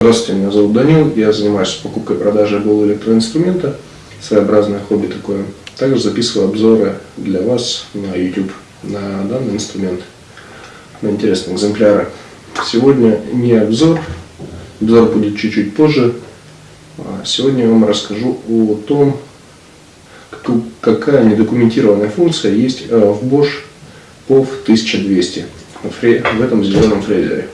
Здравствуйте, меня зовут Данил, я занимаюсь покупкой и продажей голого электроинструмента, своеобразное хобби такое. Также записываю обзоры для вас на YouTube на данный инструмент, на интересные экземпляры. Сегодня не обзор, обзор будет чуть-чуть позже. А сегодня я вам расскажу о том, какая недокументированная функция есть э, в Bosch POV 1200 в этом зеленом фрезере.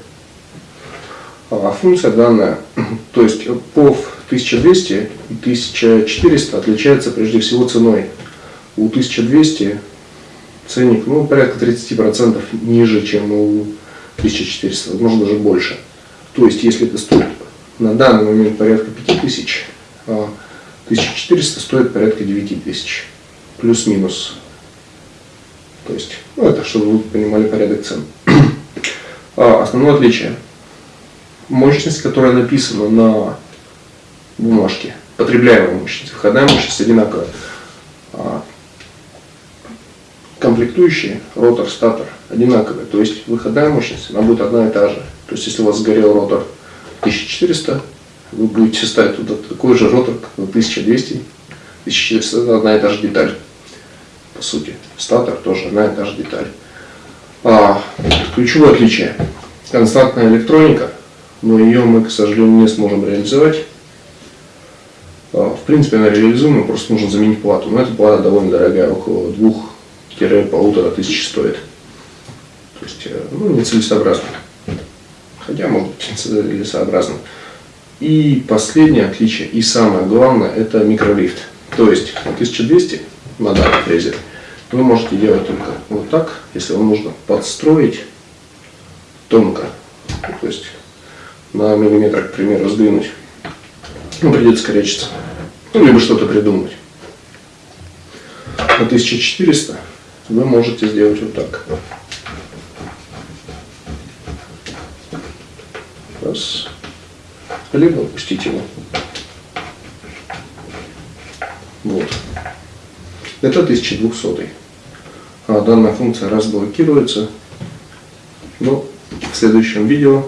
А функция данная, то есть POV 1200 и 1400 отличается прежде всего ценой. У 1200 ценник ну, порядка 30% ниже, чем у 1400, возможно даже больше. То есть если это стоит на данный момент порядка 5000, а 1400 стоит порядка 9000, плюс-минус. То есть, ну это чтобы вы понимали порядок цен. А основное отличие мощность, которая написана на бумажке, потребляемая мощность, выходная мощность одинаковая. А комплектующие, ротор, статор одинаковые, то есть выходная мощность, она будет одна и та же. То есть если у вас сгорел ротор 1400, вы будете ставить туда такой же ротор, как на 1200, 1400 это одна и та же деталь, по сути. Статор тоже одна и та же деталь. А, ключевое отличие. Константная электроника но ее мы, к сожалению, не сможем реализовать. А, в принципе, она реализуема, просто нужно заменить плату. Но эта плата довольно дорогая, около двух-полутора тысяч стоит. То есть, э, ну, нецелесообразно. Хотя, может быть, целесообразно. И последнее отличие, и самое главное, это микролифт. То есть, на 1200 на данном фрезе вы можете делать только вот так, если вам нужно подстроить тонко. То есть, на миллиметр, к примеру, сдвинуть, ну, придется корячиться. Ну, либо что-то придумать. На 1400 вы можете сделать вот так. Раз. Либо опустить его. Вот. Это 1200. А данная функция разблокируется. Но в следующем видео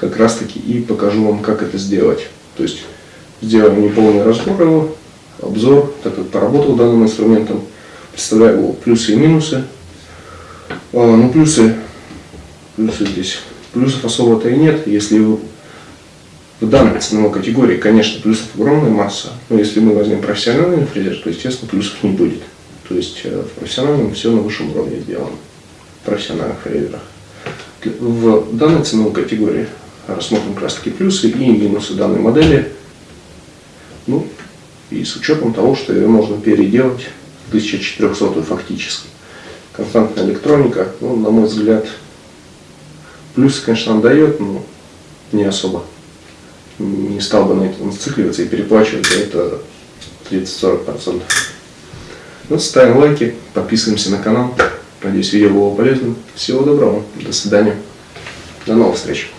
как раз таки и покажу вам, как это сделать. То есть сделаем неполный разбор его, обзор, так как поработал данным инструментом, представляю его плюсы и минусы. А, ну плюсы, плюсы здесь, плюсов особо-то и нет, если вы в данной ценовой категории, конечно, плюсов огромная масса, но если мы возьмем профессиональный фрезер, то, естественно, плюсов не будет. То есть э, в профессиональном все на высшем уровне сделано, в профессиональных фрезерах. В данной ценовой категории рассмотрим как раз таки плюсы и минусы данной модели. Ну, и с учетом того, что ее можно переделать в 1400 фактически. Константная электроника, ну, на мой взгляд, плюсы, конечно, она дает, но не особо. Не стал бы на этом зацикливаться и переплачивать за это 30-40%. Ну, ставим лайки, подписываемся на канал. Надеюсь, видео было полезным. Всего доброго. До свидания. До новых встреч.